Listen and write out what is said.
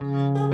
Música